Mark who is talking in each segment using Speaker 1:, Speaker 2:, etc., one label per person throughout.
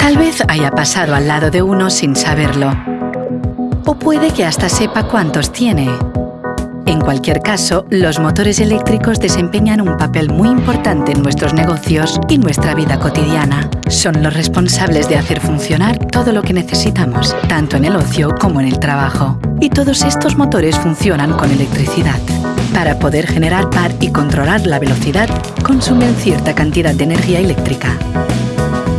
Speaker 1: Tal vez haya pasado al lado de uno sin saberlo. O puede que hasta sepa cuántos tiene. En cualquier caso, los motores eléctricos desempeñan un papel muy importante en nuestros negocios y nuestra vida cotidiana. Son los responsables de hacer funcionar todo lo que necesitamos, tanto en el ocio como en el trabajo. Y todos estos motores funcionan con electricidad. Para poder generar par y controlar la velocidad, consumen cierta cantidad de energía eléctrica.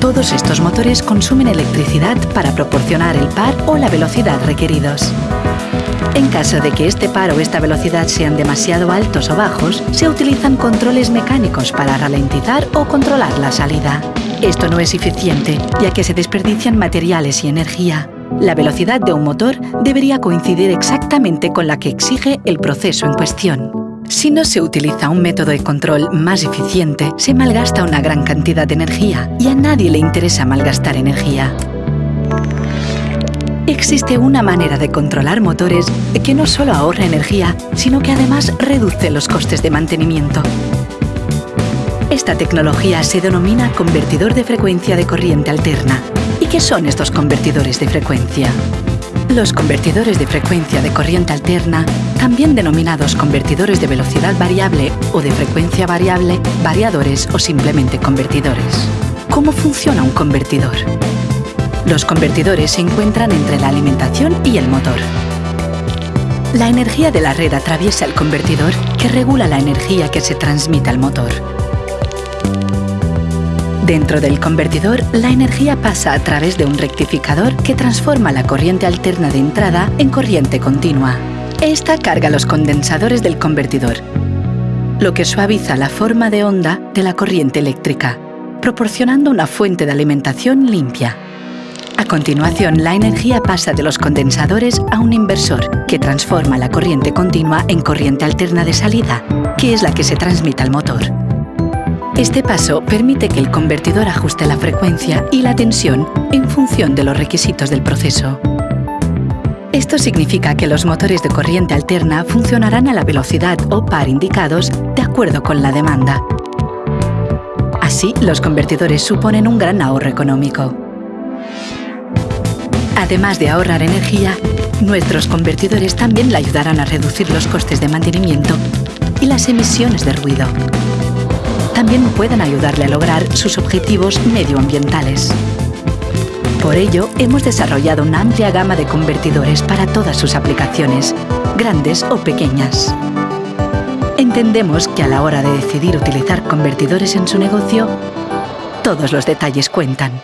Speaker 1: Todos estos motores consumen electricidad para proporcionar el par o la velocidad requeridos. En caso de que este par o esta velocidad sean demasiado altos o bajos, se utilizan controles mecánicos para ralentizar o controlar la salida. Esto no es eficiente, ya que se desperdician materiales y energía. La velocidad de un motor debería coincidir exactamente con la que exige el proceso en cuestión. Si no se utiliza un método de control más eficiente, se malgasta una gran cantidad de energía y a nadie le interesa malgastar energía. Existe una manera de controlar motores que no solo ahorra energía, sino que además reduce los costes de mantenimiento. Esta tecnología se denomina convertidor de frecuencia de corriente alterna. ¿Y qué son estos convertidores de frecuencia? Los convertidores de frecuencia de corriente alterna, también denominados convertidores de velocidad variable o de frecuencia variable, variadores o simplemente convertidores. ¿Cómo funciona un convertidor? Los convertidores se encuentran entre la alimentación y el motor. La energía de la red atraviesa el convertidor que regula la energía que se transmite al motor. Dentro del convertidor, la energía pasa a través de un rectificador que transforma la corriente alterna de entrada en corriente continua. Esta carga los condensadores del convertidor, lo que suaviza la forma de onda de la corriente eléctrica, proporcionando una fuente de alimentación limpia. A continuación, la energía pasa de los condensadores a un inversor, que transforma la corriente continua en corriente alterna de salida, que es la que se transmite al motor. Este paso permite que el convertidor ajuste la frecuencia y la tensión en función de los requisitos del proceso. Esto significa que los motores de corriente alterna funcionarán a la velocidad o par indicados de acuerdo con la demanda. Así, los convertidores suponen un gran ahorro económico. Además de ahorrar energía, nuestros convertidores también le ayudarán a reducir los costes de mantenimiento y las emisiones de ruido. También pueden ayudarle a lograr sus objetivos medioambientales. Por ello, hemos desarrollado una amplia gama de convertidores para todas sus aplicaciones, grandes o pequeñas. Entendemos que a la hora de decidir utilizar convertidores en su negocio, todos los detalles cuentan.